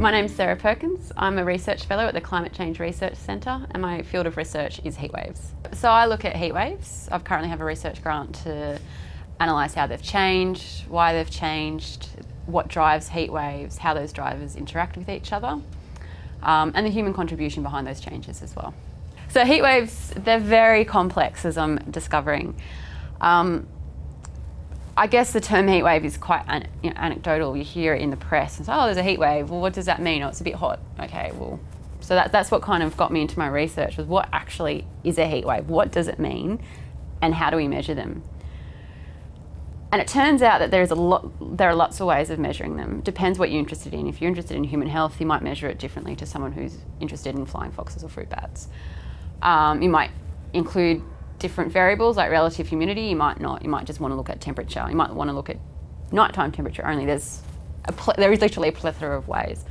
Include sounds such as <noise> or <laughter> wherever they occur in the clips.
My name's Sarah Perkins. I'm a research fellow at the Climate Change Research Centre and my field of research is heat waves. So I look at heat waves. I currently have a research grant to analyse how they've changed, why they've changed, what drives heat waves, how those drivers interact with each other, um, and the human contribution behind those changes as well. So heat waves, they're very complex as I'm discovering. Um, I guess the term heat wave is quite an, you know, anecdotal. You hear it in the press and say, oh, there's a heat wave. Well, what does that mean? Oh, it's a bit hot. Okay, well, so that, that's what kind of got me into my research was what actually is a heat wave? What does it mean? And how do we measure them? And it turns out that there's a lot, there are lots of ways of measuring them. Depends what you're interested in. If you're interested in human health, you might measure it differently to someone who's interested in flying foxes or fruit bats. Um, you might include different variables like relative humidity, you might not. You might just want to look at temperature. You might want to look at nighttime temperature only. There's there is literally a plethora of ways.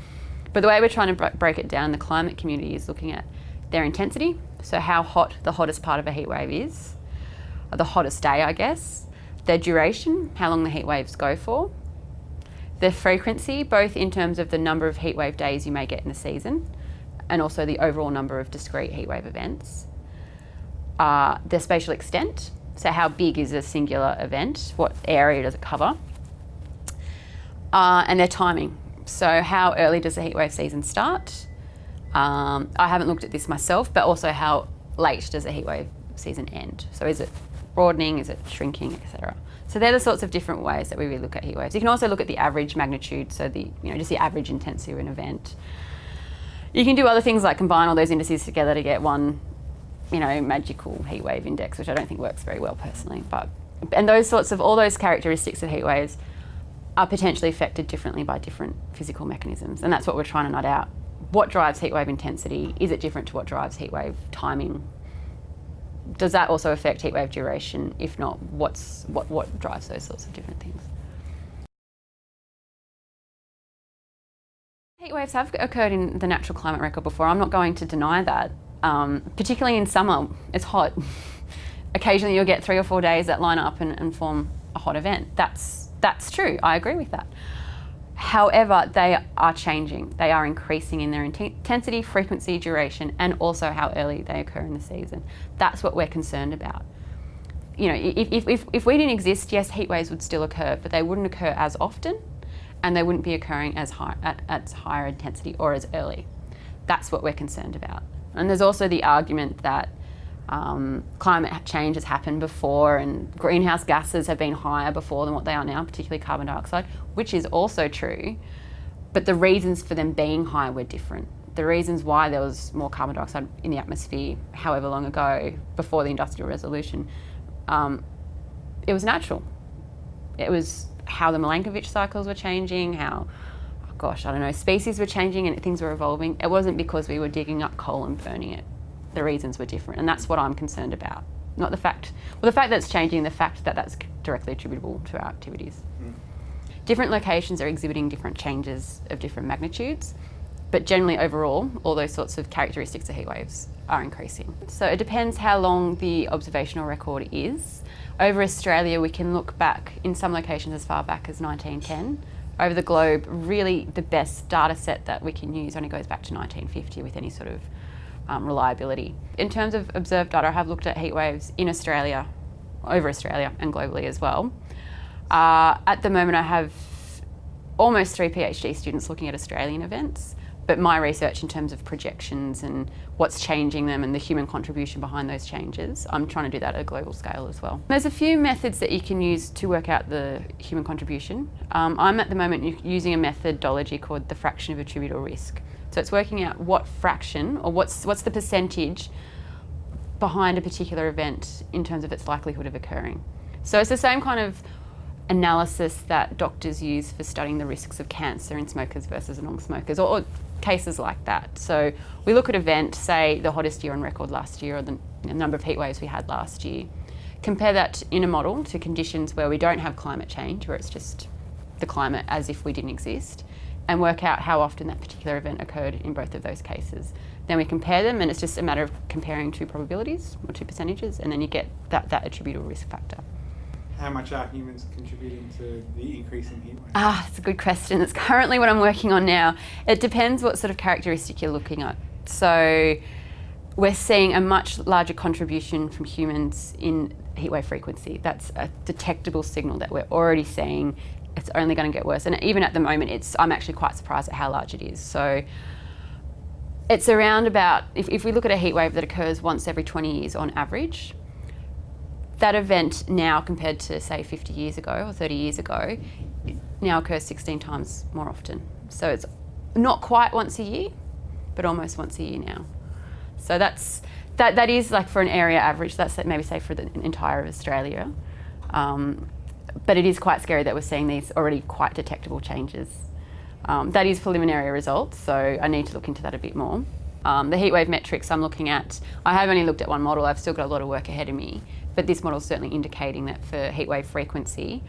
But the way we're trying to break it down, the climate community is looking at their intensity, so how hot the hottest part of a heat wave is, the hottest day, I guess, their duration, how long the heat waves go for, their frequency, both in terms of the number of heat wave days you may get in a season, and also the overall number of discrete heat wave events, uh, their spatial extent, so how big is a singular event, what area does it cover, uh, and their timing. So how early does the heatwave season start? Um, I haven't looked at this myself, but also how late does the heatwave season end? So is it broadening, is it shrinking, etc. So they're the sorts of different ways that we really look at heat waves. You can also look at the average magnitude, so the you know just the average intensity of an event. You can do other things like combine all those indices together to get one you know, magical heat wave index, which I don't think works very well personally. But and those sorts of all those characteristics of heat waves are potentially affected differently by different physical mechanisms, and that's what we're trying to nut out. What drives heat wave intensity? Is it different to what drives heat wave timing? Does that also affect heat wave duration? If not, what's what what drives those sorts of different things? Heat waves have occurred in the natural climate record before. I'm not going to deny that. Um, particularly in summer, it's hot. <laughs> Occasionally you'll get three or four days that line up and, and form a hot event. That's, that's true, I agree with that. However, they are changing. They are increasing in their intensity, frequency, duration, and also how early they occur in the season. That's what we're concerned about. You know, if, if, if we didn't exist, yes, heat waves would still occur, but they wouldn't occur as often, and they wouldn't be occurring as high, at, at higher intensity or as early. That's what we're concerned about. And there's also the argument that um, climate change has happened before and greenhouse gases have been higher before than what they are now, particularly carbon dioxide, which is also true. But the reasons for them being higher were different. The reasons why there was more carbon dioxide in the atmosphere, however long ago, before the Industrial Revolution, um, it was natural. It was how the Milankovitch cycles were changing, how gosh, I don't know, species were changing and things were evolving. It wasn't because we were digging up coal and burning it. The reasons were different, and that's what I'm concerned about. Not the fact, well, the fact that it's changing, the fact that that's directly attributable to our activities. Mm. Different locations are exhibiting different changes of different magnitudes, but generally overall, all those sorts of characteristics of heat waves are increasing. So it depends how long the observational record is. Over Australia, we can look back in some locations as far back as 1910 over the globe, really the best data set that we can use only goes back to 1950 with any sort of um, reliability. In terms of observed data, I have looked at heat waves in Australia, over Australia and globally as well. Uh, at the moment I have almost three PhD students looking at Australian events but my research in terms of projections and what's changing them and the human contribution behind those changes, I'm trying to do that at a global scale as well. There's a few methods that you can use to work out the human contribution. Um, I'm at the moment using a methodology called the fraction of attributable risk. So it's working out what fraction or what's, what's the percentage behind a particular event in terms of its likelihood of occurring. So it's the same kind of analysis that doctors use for studying the risks of cancer in smokers versus non-smokers or, or cases like that. So we look at event, say the hottest year on record last year or the number of heat waves we had last year. Compare that in a model to conditions where we don't have climate change, where it's just the climate as if we didn't exist, and work out how often that particular event occurred in both of those cases. Then we compare them and it's just a matter of comparing two probabilities or two percentages and then you get that, that attributable risk factor. How much are humans contributing to the increase in heat wave? Ah, it's a good question. It's currently what I'm working on now. It depends what sort of characteristic you're looking at. So we're seeing a much larger contribution from humans in heatwave frequency. That's a detectable signal that we're already seeing. It's only going to get worse. And even at the moment, it's I'm actually quite surprised at how large it is. So it's around about, if, if we look at a heat wave that occurs once every 20 years on average, that event now compared to say 50 years ago or 30 years ago now occurs 16 times more often. So it's not quite once a year, but almost once a year now. So that's that, that is like for an area average, that's maybe say for the entire of Australia. Um, but it is quite scary that we're seeing these already quite detectable changes. Um, that is preliminary results, so I need to look into that a bit more. Um, the heatwave metrics I'm looking at, I have only looked at one model, I've still got a lot of work ahead of me, but this model is certainly indicating that for heatwave frequency,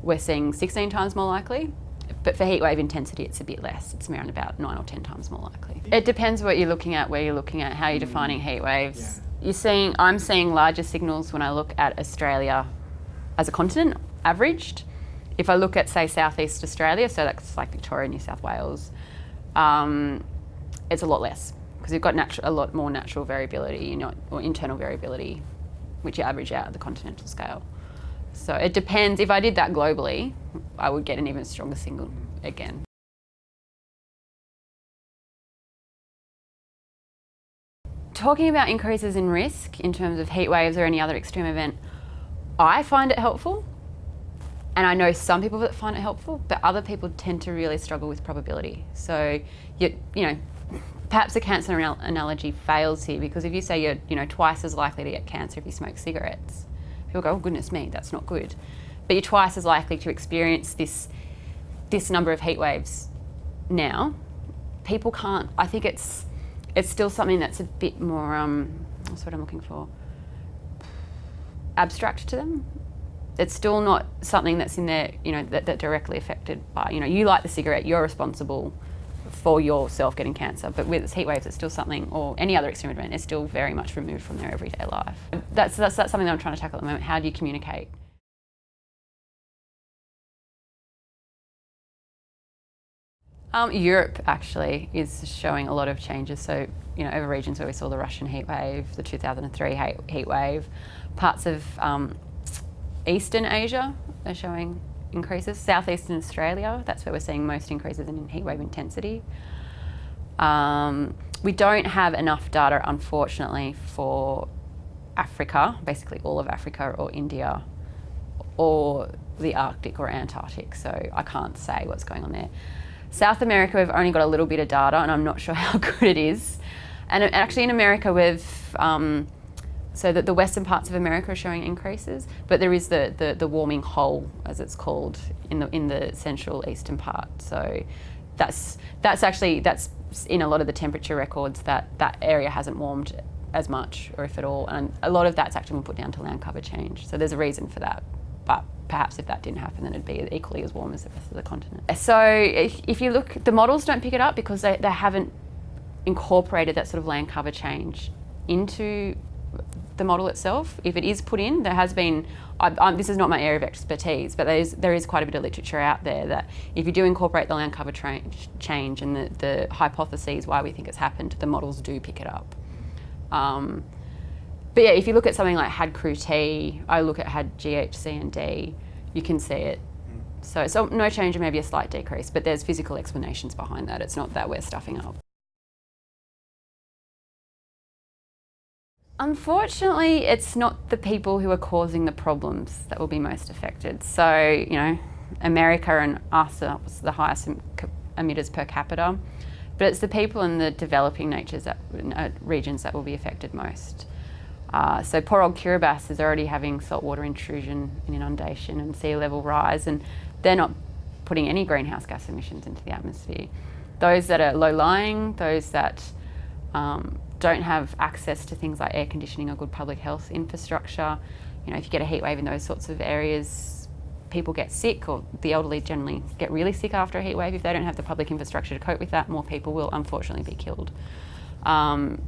we're seeing 16 times more likely, but for heatwave intensity, it's a bit less. It's around about nine or 10 times more likely. It depends what you're looking at, where you're looking at, how you're defining heat waves. Yeah. You're seeing, I'm seeing larger signals when I look at Australia as a continent, averaged. If I look at, say, Southeast Australia, so that's like Victoria, New South Wales, um, it's a lot less because you've got a lot more natural variability, you know, or internal variability, which you average out at the continental scale. So it depends. If I did that globally, I would get an even stronger signal again. Talking about increases in risk in terms of heat waves or any other extreme event, I find it helpful. And I know some people that find it helpful, but other people tend to really struggle with probability. So, you, you know, perhaps the cancer analogy fails here because if you say you're, you know, twice as likely to get cancer if you smoke cigarettes, people go, oh goodness me, that's not good. But you're twice as likely to experience this, this number of heat waves now. People can't, I think it's, it's still something that's a bit more, um, what I'm looking for, abstract to them. It's still not something that's in there, you know, that, that directly affected by, you know, you light the cigarette, you're responsible for yourself getting cancer. But with heat waves, it's still something, or any other extreme event, it's still very much removed from their everyday life. That's, that's, that's something that I'm trying to tackle at the moment. How do you communicate? Um, Europe actually is showing a lot of changes. So, you know, over regions where we saw the Russian heat wave, the 2003 heat wave, parts of um, Eastern Asia are showing increases. Southeastern Australia, that's where we're seeing most increases in heatwave intensity. Um, we don't have enough data, unfortunately, for Africa, basically all of Africa or India, or the Arctic or Antarctic, so I can't say what's going on there. South America, we've only got a little bit of data, and I'm not <laughs> sure how good it is. And actually in America, we've um, so that the western parts of America are showing increases, but there is the, the, the, warming hole, as it's called, in the, in the central eastern part. So that's, that's actually, that's in a lot of the temperature records that that area hasn't warmed as much, or if at all, and a lot of that's actually been put down to land cover change. So there's a reason for that, but perhaps if that didn't happen, then it'd be equally as warm as the rest of the continent. So if, if you look, the models don't pick it up because they, they haven't incorporated that sort of land cover change into the model itself. If it is put in, there has been, I, I, this is not my area of expertise, but there is, there is quite a bit of literature out there that if you do incorporate the land cover change and the, the hypotheses why we think it's happened, the models do pick it up. Um, but yeah, if you look at something like HadCRUT, I look at HadGHCND, you can see it. So, so no change or maybe a slight decrease, but there's physical explanations behind that. It's not that we're stuffing up. Unfortunately, it's not the people who are causing the problems that will be most affected. So, you know, America and us are the highest emitters per capita, but it's the people in the developing natures that, uh, regions that will be affected most. Uh, so poor old Kiribati is already having saltwater intrusion and inundation and sea level rise, and they're not putting any greenhouse gas emissions into the atmosphere. Those that are low-lying, those that um, don't have access to things like air conditioning or good public health infrastructure. You know, if you get a heat wave in those sorts of areas, people get sick or the elderly generally get really sick after a heat wave. If they don't have the public infrastructure to cope with that, more people will unfortunately be killed. Um,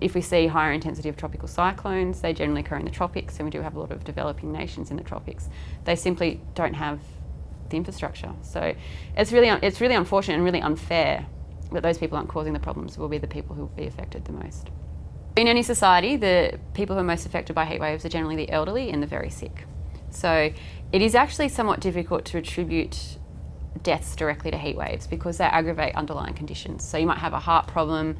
if we see higher intensity of tropical cyclones, they generally occur in the tropics, and we do have a lot of developing nations in the tropics. They simply don't have the infrastructure. So it's really, it's really unfortunate and really unfair that those people aren't causing the problems will be the people who will be affected the most. In any society, the people who are most affected by heat waves are generally the elderly and the very sick. So it is actually somewhat difficult to attribute deaths directly to heat waves because they aggravate underlying conditions. So you might have a heart problem,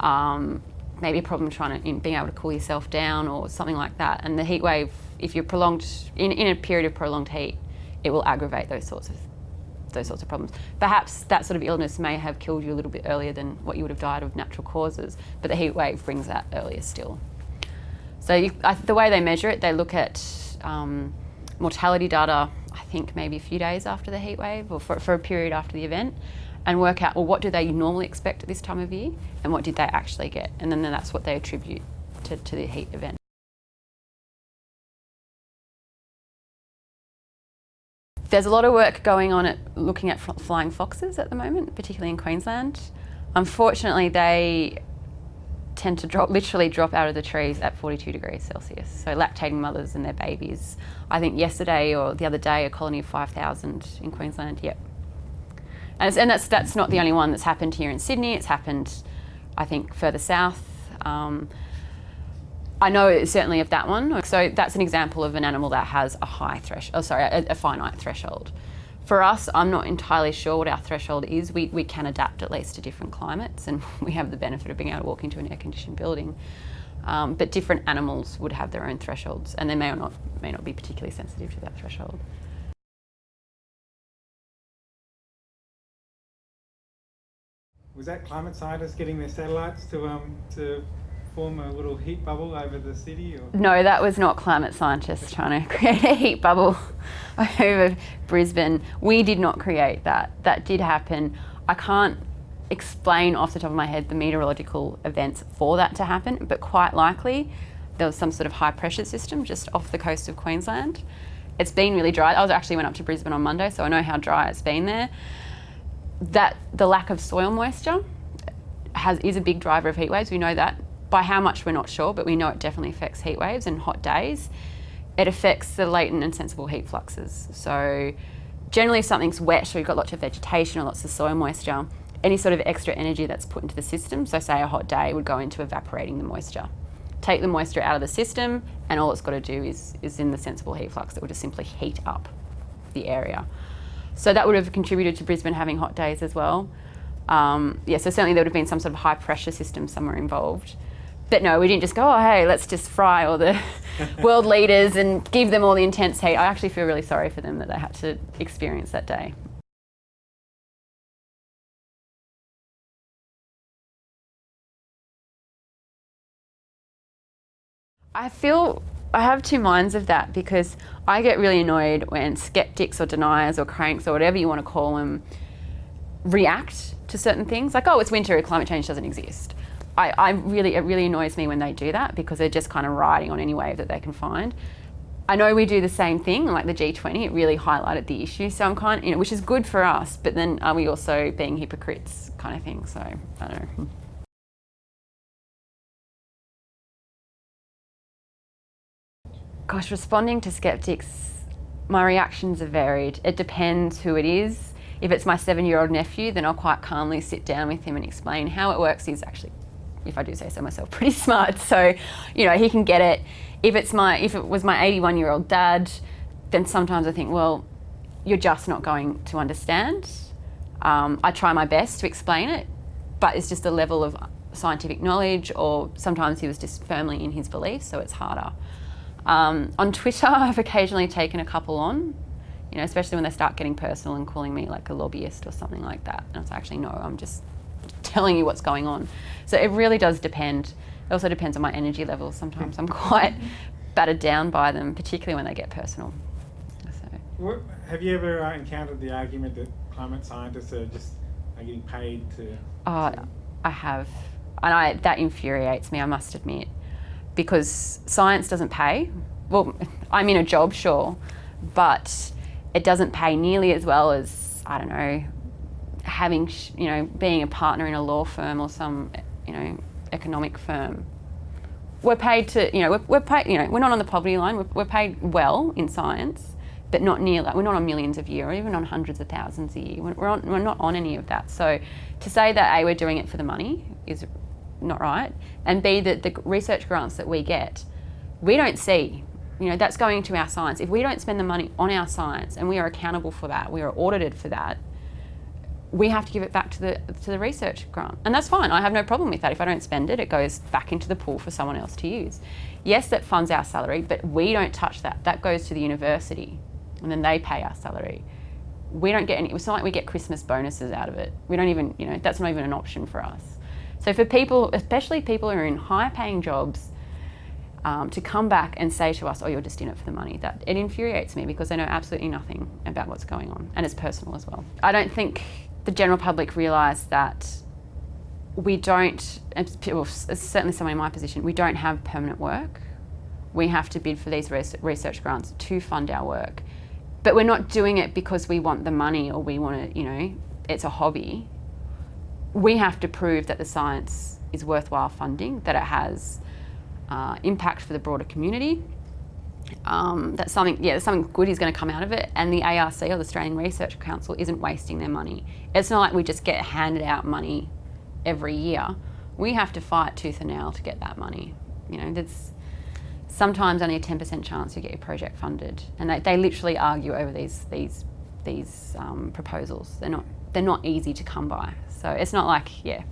um, maybe a problem trying to in being able to cool yourself down or something like that. And the heat wave, if you're prolonged in, in a period of prolonged heat, it will aggravate those sorts of those sorts of problems. Perhaps that sort of illness may have killed you a little bit earlier than what you would have died of natural causes, but the heat wave brings that earlier still. So you, I, the way they measure it, they look at um, mortality data, I think maybe a few days after the heat wave or for, for a period after the event and work out, well, what do they normally expect at this time of year and what did they actually get? And then that's what they attribute to, to the heat event. There's a lot of work going on at looking at flying foxes at the moment, particularly in Queensland. Unfortunately, they tend to drop, literally drop out of the trees at 42 degrees Celsius. So lactating mothers and their babies. I think yesterday or the other day, a colony of 5,000 in Queensland, yep. And, and, that's, that's not the only one that's happened here in Sydney. It's happened, I think, further south. Um, I know certainly of that one. So that's an example of an animal that has a high threshold, oh sorry, a, a, finite threshold. For us, I'm not entirely sure what our threshold is. We, we can adapt at least to different climates and <laughs> we have the benefit of being able to walk into an air-conditioned building. Um, but different animals would have their own thresholds and they may or not, may not be particularly sensitive to that threshold. Was that climate scientists getting their satellites to, um, to form a little heat bubble over the city? Or? No, that was not climate scientists trying to <laughs> create a heat bubble <laughs> over Brisbane. We did not create that. That did happen. I can't explain off the top of my head the meteorological events for that to happen, but quite likely there was some sort of high pressure system just off the coast of Queensland. It's been really dry. I was actually went up to Brisbane on Monday, so I know how dry it's been there. That the lack of soil moisture has is a big driver of heat waves. We know that by how much we're not sure, but we know it definitely affects heat waves and hot days. It affects the latent and sensible heat fluxes. So generally if something's wet or you've got lots of vegetation or lots of soil moisture, any sort of extra energy that's put into the system, so say a hot day would go into evaporating the moisture. Take the moisture out of the system and all it's got to do is, is in the sensible heat flux that would just simply heat up the area. So that would have contributed to Brisbane having hot days as well. Um, yeah, so certainly there would have been some sort of high pressure system somewhere involved. But no, we didn't just go, oh, hey, let's just fry all the <laughs> world leaders and give them all the intense heat. I actually feel really sorry for them that they had to experience that day. I feel I have two minds of that because I get really annoyed when skeptics or deniers or cranks or whatever you want to call them react to certain things. Like, oh, it's winter, climate change doesn't exist. I, I really, it really annoys me when they do that because they're just kind of riding on any wave that they can find. I know we do the same thing, like the G20, it really highlighted the issue. So I'm kind of, you know, which is good for us, but then are we also being hypocrites kind of thing? So I don't know. Gosh, responding to skeptics, my reactions are varied. It depends who it is. If it's my seven-year-old nephew, then I'll quite calmly sit down with him and explain how it works. He's actually if I do say so myself, <laughs> pretty smart. So, you know, he can get it. If it's my, if it was my 81 year old dad, then sometimes I think, well, you're just not going to understand. Um, I try my best to explain it, but it's just a level of scientific knowledge or sometimes he was just firmly in his beliefs, so it's harder. Um, on Twitter, <laughs> I've occasionally taken a couple on, you know, especially when they start getting personal and calling me like a lobbyist or something like that. And it's actually, no, I'm just telling you what's going on. So it really does depend. It also depends on my energy levels. Sometimes I'm <laughs> quite battered down by them, particularly when they get personal. So. What, have you ever uh, encountered the argument that climate scientists are just are getting paid to? Oh, to I have, and I, that infuriates me. I must admit, because science doesn't pay. Well, <laughs> I'm in a job, sure, but it doesn't pay nearly as well as I don't know having, you know, being a partner in a law firm or some, you know, economic firm. We're paid to, you know, we're, we're paid, you know, we're not on the poverty line. We're, we're paid well in science, but not near that. We're not on millions of year or even on hundreds of thousands a year. We're, on, we're not on any of that. So to say that A, we're doing it for the money is not right, and B, that the research grants that we get, we don't see. You know, that's going to our science. If we don't spend the money on our science and we are accountable for that, we are audited for that, we have to give it back to the to the research grant. And that's fine. I have no problem with that. If I don't spend it, it goes back into the pool for someone else to use. Yes, that funds our salary, but we don't touch that. That goes to the university and then they pay our salary. We don't get any, it's not like we get Christmas bonuses out of it. We don't even, you know, that's not even an option for us. So for people, especially people who are in high paying jobs, um, to come back and say to us, oh, you're just in it for the money, that it infuriates me because they know absolutely nothing about what's going on and it's personal as well. I don't think the general public realise that we don't, certainly someone in my position, we don't have permanent work. We have to bid for these research grants to fund our work. But we're not doing it because we want the money or we want to, you know, it's a hobby. We have to prove that the science is worthwhile funding, that it has uh, impact for the broader community, um, that something, yeah, something good is going to come out of it, and the ARC or the Australian Research Council isn't wasting their money. It's not like we just get handed out money every year. We have to fight tooth and nail to get that money. You know, there's sometimes only a 10% chance you get your project funded, and they, they literally argue over these these these um, proposals. They're not they're not easy to come by. So it's not like yeah,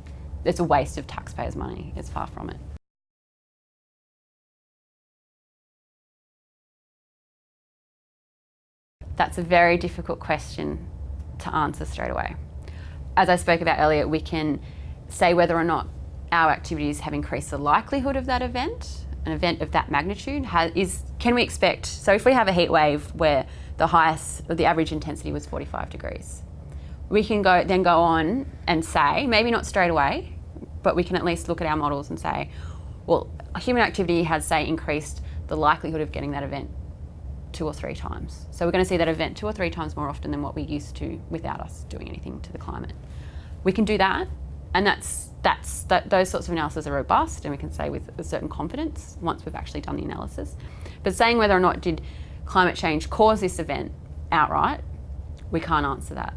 it's a waste of taxpayers' money. It's far from it. That's a very difficult question to answer straight away. As I spoke about earlier, we can say whether or not our activities have increased the likelihood of that event, an event of that magnitude, has, is can we expect, so if we have a heat wave where the highest, or the average intensity was 45 degrees, we can go then go on and say, maybe not straight away, but we can at least look at our models and say, well, human activity has, say, increased the likelihood of getting that event two or three times. So we're going to see that event two or three times more often than what we used to without us doing anything to the climate. We can do that, and that's, that's, that, those sorts of analyses are robust, and we can say with a certain confidence once we've actually done the analysis. But saying whether or not did climate change cause this event outright, we can't answer that.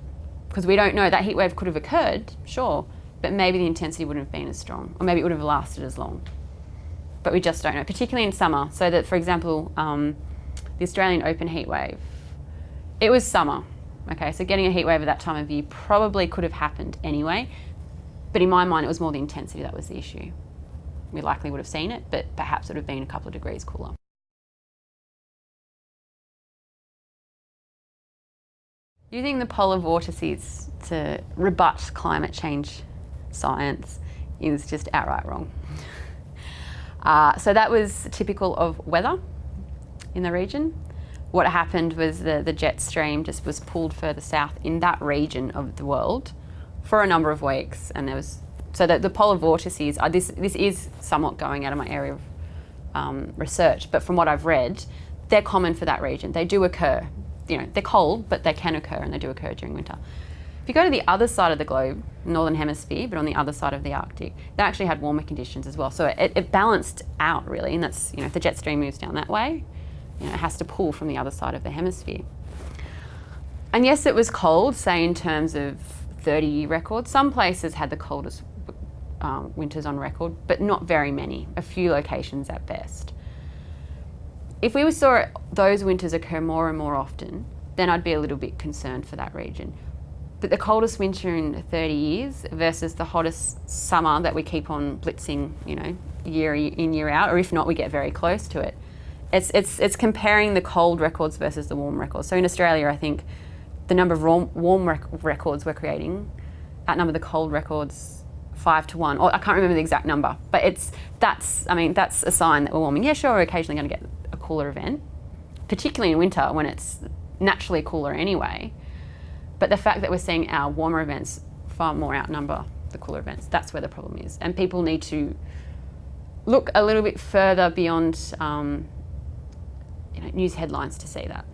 Because we don't know, that heat wave could have occurred, sure, but maybe the intensity wouldn't have been as strong, or maybe it would have lasted as long. But we just don't know, particularly in summer. So that, for example, um, the Australian Open heat wave. It was summer, okay, so getting a heat wave at that time of year probably could have happened anyway, but in my mind it was more the intensity that was the issue. We likely would have seen it, but perhaps it would have been a couple of degrees cooler. Using the polar vortices to rebut climate change science is just outright wrong. <laughs> Uh, so that was typical of weather in the region. What happened was the, the jet stream just was pulled further south in that region of the world for a number of weeks. And there was, so that the polar vortices, uh, this, this is somewhat going out of my area of um, research, but from what I've read, they're common for that region. They do occur. You know, they're cold, but they can occur and they do occur during winter. If you go to the other side of the globe, northern hemisphere, but on the other side of the Arctic, they actually had warmer conditions as well. So it, it balanced out really, and that's, you know, if the jet stream moves down that way, you know, it has to pull from the other side of the hemisphere. And yes, it was cold, say in terms of 30 year records. Some places had the coldest um, winters on record, but not very many, a few locations at best. If we saw those winters occur more and more often, then I'd be a little bit concerned for that region. But the coldest winter in 30 years versus the hottest summer that we keep on blitzing, you know, year in, year out, or if not, we get very close to it it's, it's, it's comparing the cold records versus the warm records. So in Australia, I think the number of warm, warm rec records we're creating outnumber the cold records five to one. Or I can't remember the exact number, but it's that's I mean that's a sign that we're warming. Yeah, sure, we're occasionally going to get a cooler event, particularly in winter when it's naturally cooler anyway. But the fact that we're seeing our warmer events far more outnumber the cooler events, that's where the problem is. And people need to look a little bit further beyond um, you know, news headlines to see that.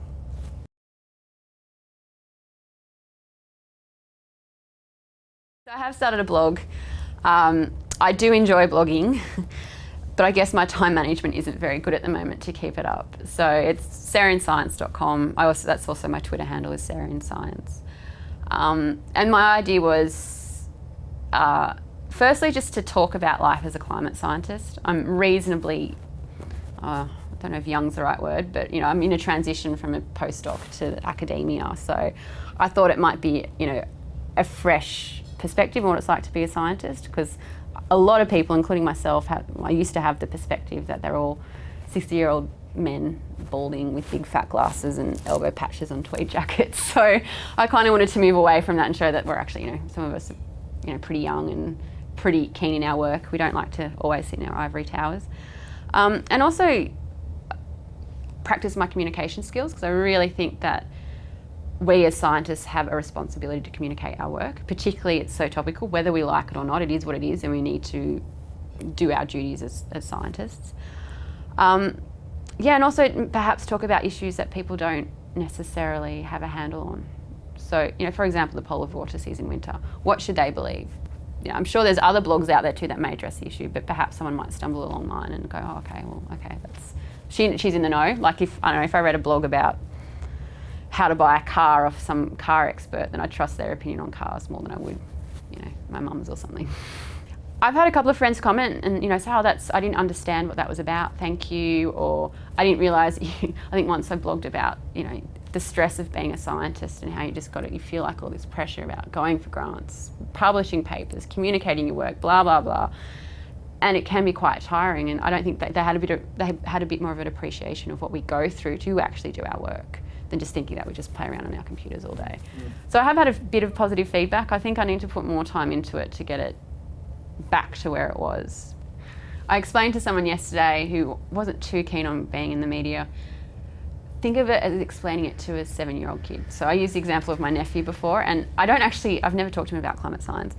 So I have started a blog. Um, I do enjoy blogging, <laughs> but I guess my time management isn't very good at the moment to keep it up. So it's sarahinscience.com. I also that's also my Twitter handle is sarahinscience. Um, and my idea was, uh, firstly, just to talk about life as a climate scientist. I'm reasonably, uh, don't know if young's the right word, but you know, I'm in a transition from a postdoc to academia. So I thought it might be, you know, a fresh perspective on what it's like to be a scientist because a lot of people, including myself, have, I used to have the perspective that they're all 60 year old men balding with big fat glasses and elbow patches on tweed jackets. <laughs> So I kind of wanted to move away from that and show that we're actually, you know, some of us are, you know, pretty young and pretty keen in our work. We don't like to always sit in our ivory towers. Um, and also practice my communication skills because I really think that we as scientists have a responsibility to communicate our work, particularly it's so topical, whether we like it or not, it is what it is and we need to do our duties as, as scientists. Um, yeah, and also perhaps talk about issues that people don't necessarily have a handle on. So, you know, for example, the polar vortices in winter. What should they believe? You know, I'm sure there's other blogs out there too that may address the issue, but perhaps someone might stumble along mine and go, oh, okay, well, okay, that's she, she's in the know. Like if I don't know if I read a blog about how to buy a car off some car expert, then I trust their opinion on cars more than I would, you know, my mum's or something. I've had a couple of friends comment and you know say, "Oh, that's I didn't understand what that was about. Thank you," or "I didn't realise." <laughs> I think once I blogged about you know the stress of being a scientist and how you just got it. You feel like all this pressure about going for grants, publishing papers, communicating your work, blah blah blah, and it can be quite tiring. And I don't think that they had a bit of they had a bit more of an appreciation of what we go through to actually do our work than just thinking that we just play around on our computers all day. Mm. So I have had a bit of positive feedback. I think I need to put more time into it to get it back to where it was. I explained to someone yesterday who wasn't too keen on being in the media, think of it as explaining it to a seven year old kid. So I used the example of my nephew before, and I don't actually, I've never talked to him about climate science,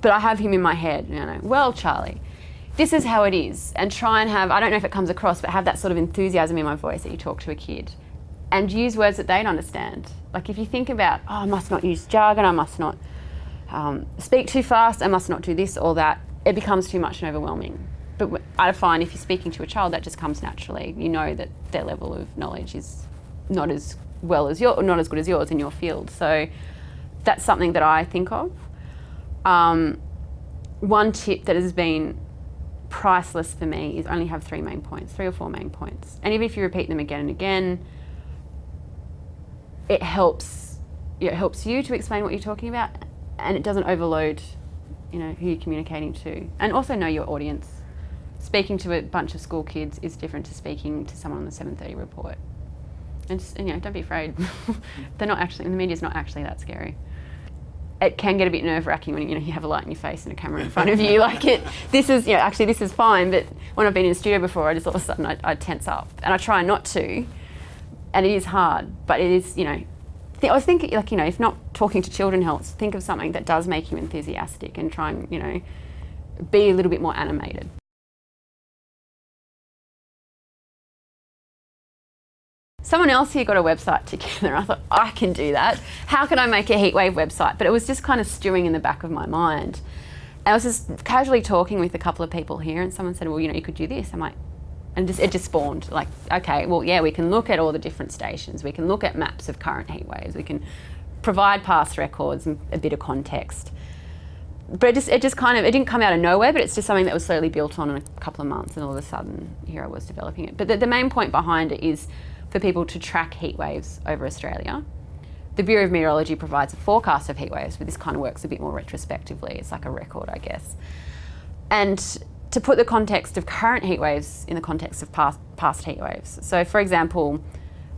but I have him in my head, you know, well, Charlie, this is how it is, and try and have, I don't know if it comes across, but have that sort of enthusiasm in my voice that you talk to a kid, and use words that they don't understand. Like if you think about, oh, I must not use jargon, I must not um, speak too fast, I must not do this or that, it becomes too much and overwhelming. But I find if you're speaking to a child, that just comes naturally. You know that their level of knowledge is not as well as your, not as good as yours in your field. So that's something that I think of. Um, one tip that has been priceless for me is only have three main points, three or four main points. And even if you repeat them again and again, it helps, it helps you to explain what you're talking about and it doesn't overload you know, who you're communicating to. And also know your audience. Speaking to a bunch of school kids is different to speaking to someone on the 7.30 report. And just, you know, don't be afraid. <laughs> They're not actually, the media's not actually that scary. It can get a bit nerve wracking when you know you have a light in your face and a camera in front of you. <laughs> Like it, this is, you know, actually this is fine, but when I've been in a studio before, I just all of a sudden I, I tense up. And I try not to, and it is hard, but it is, you know, I was thinking, like, you know, if not talking to children helps, think of something that does make you enthusiastic and try and, you know, be a little bit more animated. Someone else here got a website together. I thought, I can do that. How can I make a heatwave website? But it was just kind of stewing in the back of my mind. And I was just casually talking with a couple of people here and someone said, well, you know, you could do this. I'm like, and just, it just spawned like, okay, well, yeah, we can look at all the different stations. We can look at maps of current heat waves. We can provide past records and a bit of context. But it just, it just kind of, it didn't come out of nowhere, but it's just something that was slowly built on in a couple of months and all of a sudden here I was developing it. But the, the main point behind it is for people to track heat waves over Australia. The Bureau of Meteorology provides a forecast of heat waves, but this kind of works a bit more retrospectively. It's like a record, I guess. And to put the context of current heat waves in the context of past, past heat waves. So for example,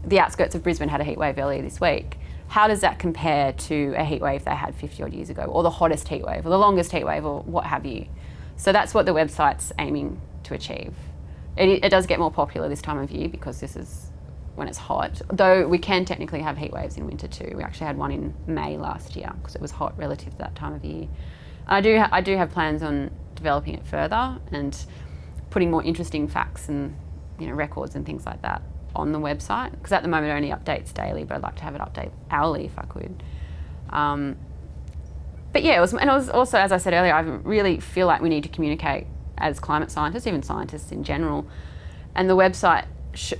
the outskirts of Brisbane had a heat wave earlier this week. How does that compare to a heat wave they had 50 odd years ago, or the hottest heat wave, or the longest heat wave, or what have you? So that's what the website's aiming to achieve. It, it does get more popular this time of year because this is when it's hot, though we can technically have heat waves in winter too. We actually had one in May last year because it was hot relative to that time of year. I do, I do have plans on developing it further and putting more interesting facts and you know records and things like that on the website because at the moment it only updates daily but I'd like to have it update hourly if I could. Um, but yeah, it was, and it was also, as I said earlier, I really feel like we need to communicate as climate scientists, even scientists in general. And the website,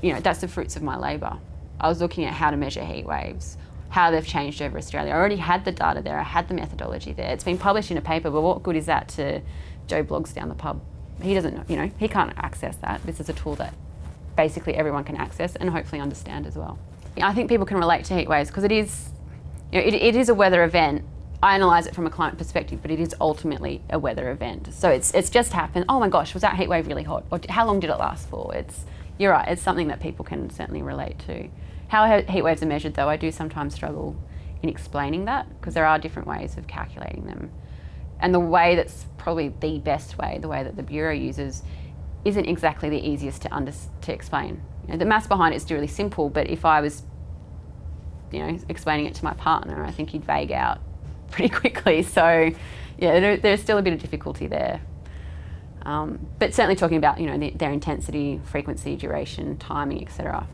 you know, that's the fruits of my labour. I was looking at how to measure heat waves, how they've changed over Australia. I already had the data there, I had the methodology there. It's been published in a paper, but what good is that to Joe Bloggs down the pub? He doesn't, know, you know, he can't access that. This is a tool that basically everyone can access and hopefully understand as well. I think people can relate to heat waves because it is, you know, it, it is a weather event. I analyse it from a climate perspective, but it is ultimately a weather event. So it's, it's just happened. Oh my gosh, was that heat wave really hot? Or how long did it last for? It's, you're right, it's something that people can certainly relate to. How heat waves are measured though, I do sometimes struggle in explaining that because there are different ways of calculating them. And the way that's probably the best way, the way that the Bureau uses, isn't exactly the easiest to, under, to explain. You know, the maths behind it is really simple, but if I was you know, explaining it to my partner, I think he'd vague out <laughs> pretty quickly. So yeah, there, there's still a bit of difficulty there. Um, but certainly talking about, you know, the, their intensity, frequency, duration, timing, etc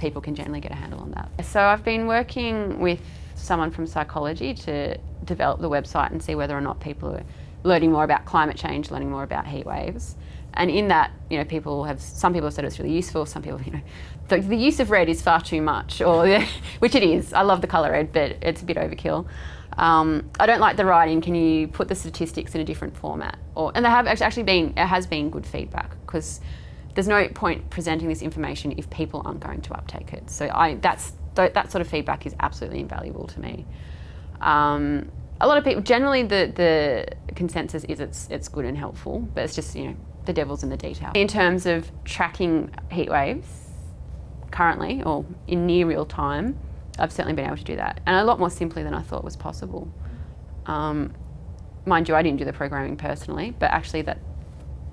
people can generally get a handle on that. So I've been working with someone from psychology to develop the website and see whether or not people are learning more about climate change, learning more about heat waves. And in that, you know, people have, some people have said it's really useful, some people, you know, the, the use of red is far too much, or <laughs> which it is. I love the colour red, but it's a bit overkill. Um, I don't like the writing. Can you put the statistics in a different format? Or and there have actually been it has been good feedback because there's no point presenting this information if people aren't going to uptake it. So I, that's, that sort of feedback is absolutely invaluable to me. Um, a lot of people, generally the, the consensus is it's, it's good and helpful, but it's just, you know, the devil's in the detail. In terms of tracking heat waves, currently, or in near real time, I've certainly been able to do that. And a lot more simply than I thought was possible. Um, mind you, I didn't do the programming personally, but actually that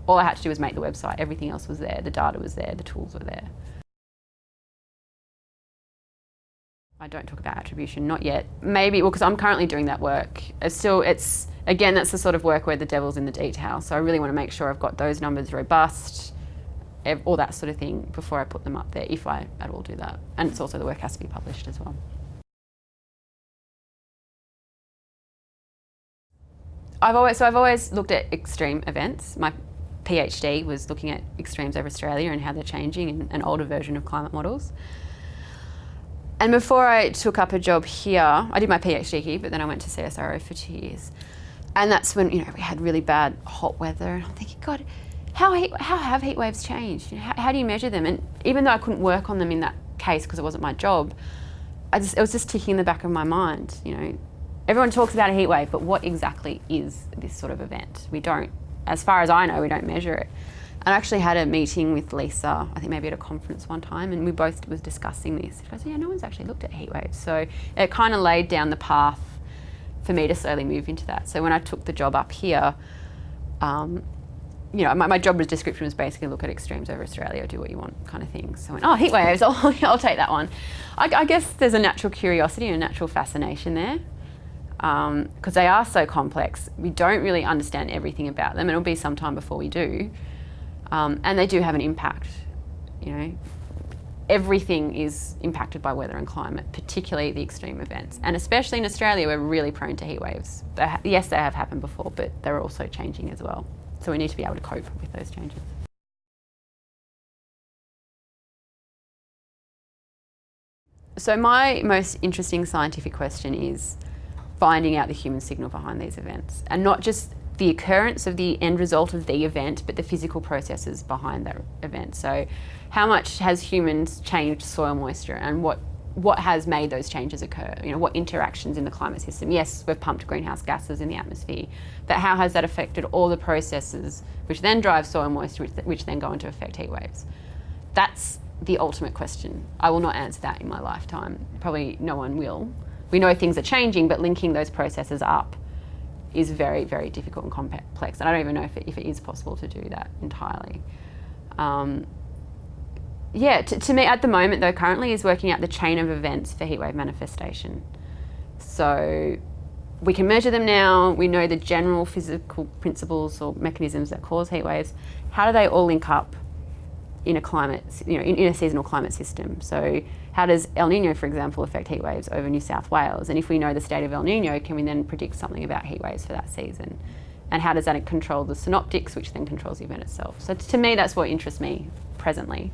all I had to do was make the website. Everything else was there. The data was there. The tools were there. I don't talk about attribution, not yet. Maybe, well, because I'm currently doing that work. It's still, it's, again, that's the sort of work where the devil's in the detail. So I really want to make sure I've got those numbers robust, all that sort of thing before I put them up there, if I at all do that. And it's also the work has to be published as well. I've always, so I've always looked at extreme events. My PhD was looking at extremes over Australia and how they're changing in an older version of climate models. And before I took up a job here, I did my PhD here, but then I went to CSIRO for two years. And that's when, you know, we had really bad hot weather. And I'm thinking, God, how, heat, how have heat waves changed? How, how, do you measure them? And even though I couldn't work on them in that case because it wasn't my job, just, it was just ticking in the back of my mind, you know. Everyone talks about a heat wave, but what exactly is this sort of event? We don't as far as I know, we don't measure it. I actually had a meeting with Lisa, I think maybe at a conference one time, and we both was discussing this. I said, yeah, no one's actually looked at heat waves. So it kind of laid down the path for me to slowly move into that. So when I took the job up here, um, you know, my, my job description was basically look at extremes over Australia, do what you want kind of thing. So I went, oh, heat waves, <laughs> I'll, I'll take that one. I, I guess there's a natural curiosity and a natural fascination there because um, they are so complex. We don't really understand everything about them. It'll be some time before we do. Um, and they do have an impact, you know. Everything is impacted by weather and climate, particularly the extreme events. And especially in Australia, we're really prone to heat waves. They yes, they have happened before, but they're also changing as well. So we need to be able to cope with those changes. So my most interesting scientific question is, finding out the human signal behind these events and not just the occurrence of the end result of the event, but the physical processes behind that event. So how much has humans changed soil moisture and what what has made those changes occur? You know, what interactions in the climate system? Yes, we've pumped greenhouse gases in the atmosphere, but how has that affected all the processes which then drive soil moisture, which, which then go into effect heat waves? That's the ultimate question. I will not answer that in my lifetime. Probably no one will we know things are changing, but linking those processes up is very, very difficult and complex. And I don't even know if it, if it is possible to do that entirely. Um, yeah, to, to, me at the moment though, currently is working out the chain of events for heatwave manifestation. So we can measure them now, we know the general physical principles or mechanisms that cause heat waves. How do they all link up in a climate, you know, in, in, a seasonal climate system. So how does El Nino, for example, affect heat waves over New South Wales? And if we know the state of El Nino, can we then predict something about heat waves for that season? And how does that control the synoptics, which then controls the event itself? So to me, that's what interests me presently.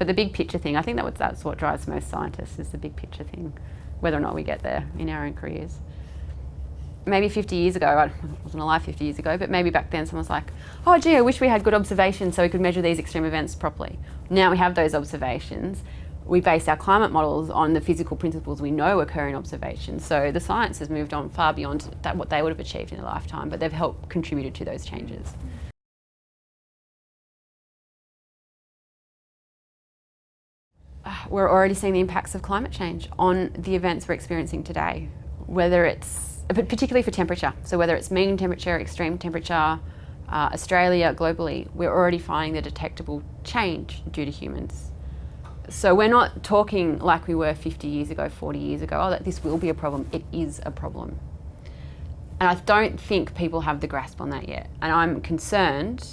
But the big picture thing, I think that that's what drives most scientists is the big picture thing, whether or not we get there in our own careers maybe 50 years ago, I wasn't alive 50 years ago, but maybe back then someone was like, oh gee, I wish we had good observations so we could measure these extreme events properly. Now we have those observations. We base our climate models on the physical principles we know occur in observations. So the science has moved on far beyond that, what they would have achieved in a lifetime, but they've helped contributed to those changes. We're already seeing the impacts of climate change on the events we're experiencing today, whether it's particularly for temperature. So whether it's mean temperature, extreme temperature, uh, Australia, globally, we're already finding the detectable change due to humans. So we're not talking like we were 50 years ago, 40 years ago, oh, that this will be a problem. It is a problem. And I don't think people have the grasp on that yet. And I'm concerned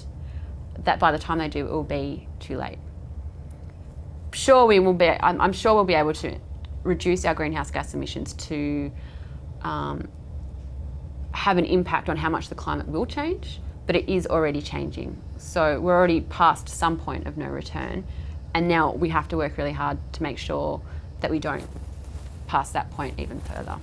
that by the time they do, it will be too late. Sure, we will be, I'm, I'm sure we'll be able to reduce our greenhouse gas emissions to um, have an impact on how much the climate will change, but it is already changing. So we're already past some point of no return, and now we have to work really hard to make sure that we don't pass that point even further.